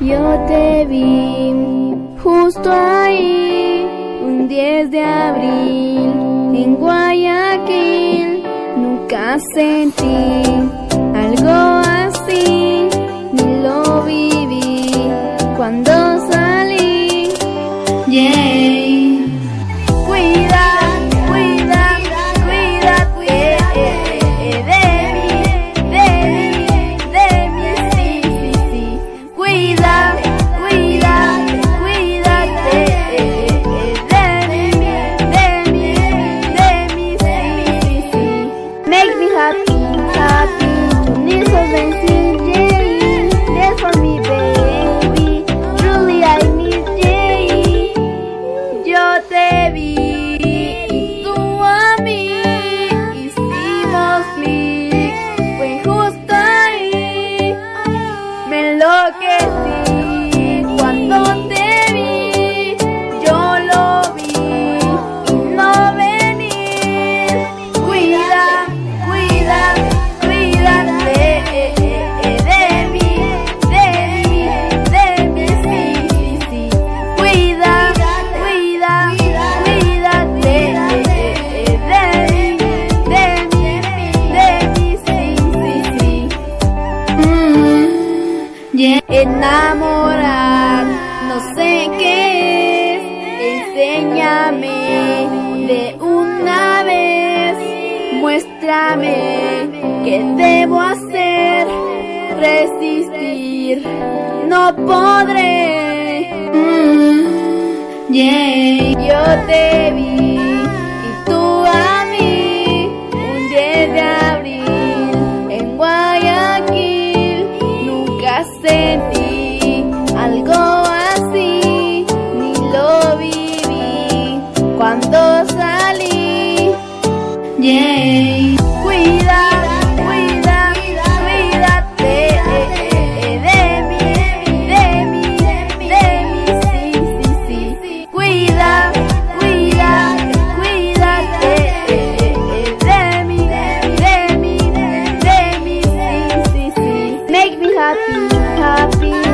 yo te vi justo ahí, un 10 de abril, en Guayaquil, nunca sentí algo así, ni lo viví cuando salí. Yeah. Cuida, cuida, cuídate de mí, de mí, de mí, sí, sí, sí. Make me happy, happy, to need so dancing, yeah. For me, baby. Truly I miss Jay. Yo te vi tú a mí hicimos clic. Fue justo ahí. Me enloquecí Enamorar, no sé qué es, enséñame de una vez, muéstrame qué debo hacer, resistir, no podré. Mm, yeah. Yo te vi happy.